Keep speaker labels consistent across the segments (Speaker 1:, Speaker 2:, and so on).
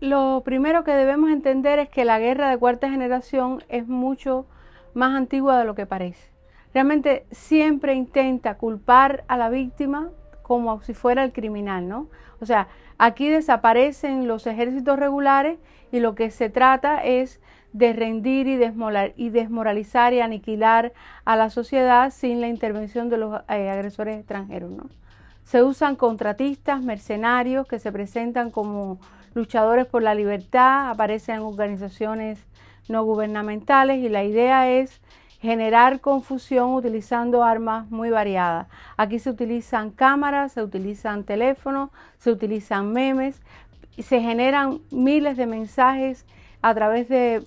Speaker 1: Lo primero que debemos entender es que la guerra de cuarta generación es mucho más antigua de lo que parece. Realmente siempre intenta culpar a la víctima como si fuera el criminal, ¿no? O sea, aquí desaparecen los ejércitos regulares y lo que se trata es de rendir y, desmoralizar y aniquilar a la sociedad sin la intervención de los eh, agresores extranjeros, ¿no? Se usan contratistas, mercenarios que se presentan como luchadores por la libertad, aparecen en organizaciones no gubernamentales y la idea es generar confusión utilizando armas muy variadas. Aquí se utilizan cámaras, se utilizan teléfonos, se utilizan memes, y se generan miles de mensajes a través de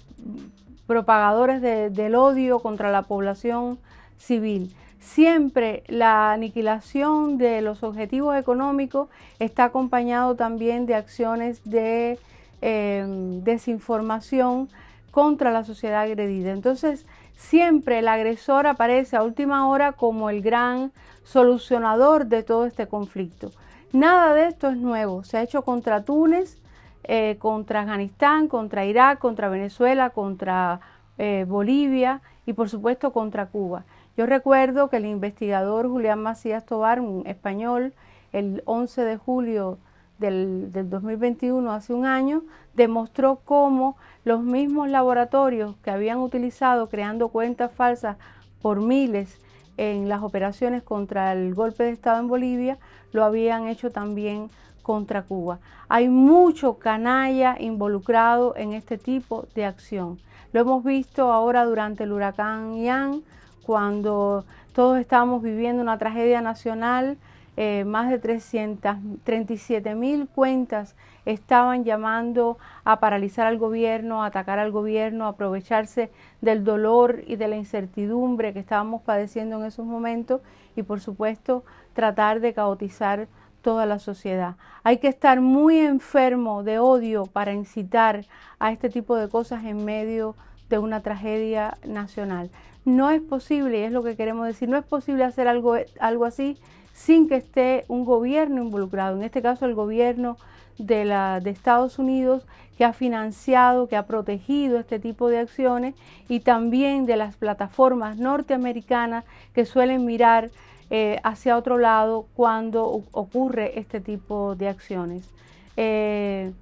Speaker 1: propagadores del odio contra la población civil. Siempre la aniquilación de los objetivos económicos está acompañado también de acciones de em, desinformación contra la sociedad agredida. Entonces, siempre el agresor aparece a última hora como el gran solucionador de todo este conflicto. Nada de esto es nuevo. Se ha hecho contra Túnez, eh, contra Afganistán, contra Irak, contra Venezuela, contra eh, Bolivia y por supuesto contra Cuba. Yo recuerdo que el investigador Julián Macías Tobar, un español, el 11 de julio del, 2021, hace un año, demostró cómo los mismos laboratorios que habían utilizado creando cuentas falsas por miles en las operaciones contra el golpe de Estado en Bolivia, lo habían hecho también contra Cuba. Hay mucho canalla involucrado en este tipo de acción. Lo hemos visto ahora durante el huracán Ian, cuando todos estábamos viviendo una tragedia nacional, eh, más de 337 mil cuentas estaban llamando a paralizar al gobierno, a atacar al gobierno, a aprovecharse del dolor y de la incertidumbre que estábamos padeciendo en esos momentos y por supuesto tratar de caotizar toda la sociedad. Hay que estar muy enfermo de odio para incitar a este tipo de cosas en medio de una tragedia nacional. No es posible, y es lo que queremos decir, no es posible hacer algo, algo así sin que esté un gobierno involucrado, en este caso el gobierno de, la, de Estados Unidos que ha financiado, que ha protegido este tipo de acciones y también de las plataformas norteamericanas que suelen mirar eh, hacia otro lado cuando ocurre este tipo de acciones. Eh,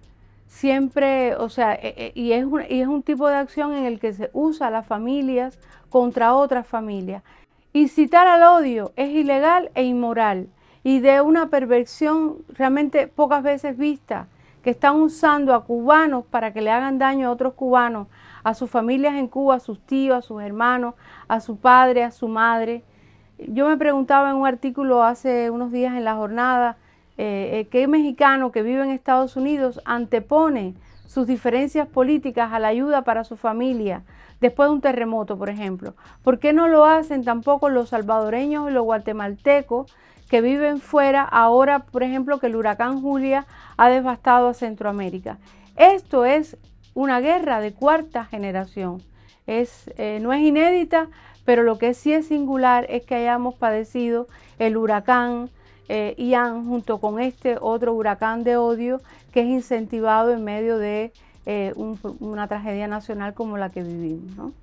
Speaker 1: siempre, o sea, eh, y, es un, y es un tipo de acción en el que se usa a las familias contra otras familias. Incitar al odio es ilegal e inmoral y de una perversión realmente pocas veces vista, que están usando a cubanos para que le hagan daño a otros cubanos, a sus familias en Cuba, a sus tíos, a sus hermanos, a su padre, a su madre. Yo me preguntaba en un artículo hace unos días en la jornada, eh, eh, ¿qué mexicano que vive en Estados Unidos antepone sus diferencias políticas a la ayuda para su familia después de un terremoto, por ejemplo? ¿Por qué no lo hacen tampoco los salvadoreños y los guatemaltecos que viven fuera ahora, por ejemplo, que el huracán Julia ha devastado a Centroamérica? Esto es una guerra de cuarta generación. Es, eh, no es inédita, pero lo que sí es singular es que hayamos padecido el huracán eh, Ian junto con este otro huracán de odio que es incentivado en medio de eh, una tragedia nacional como la que vivimos.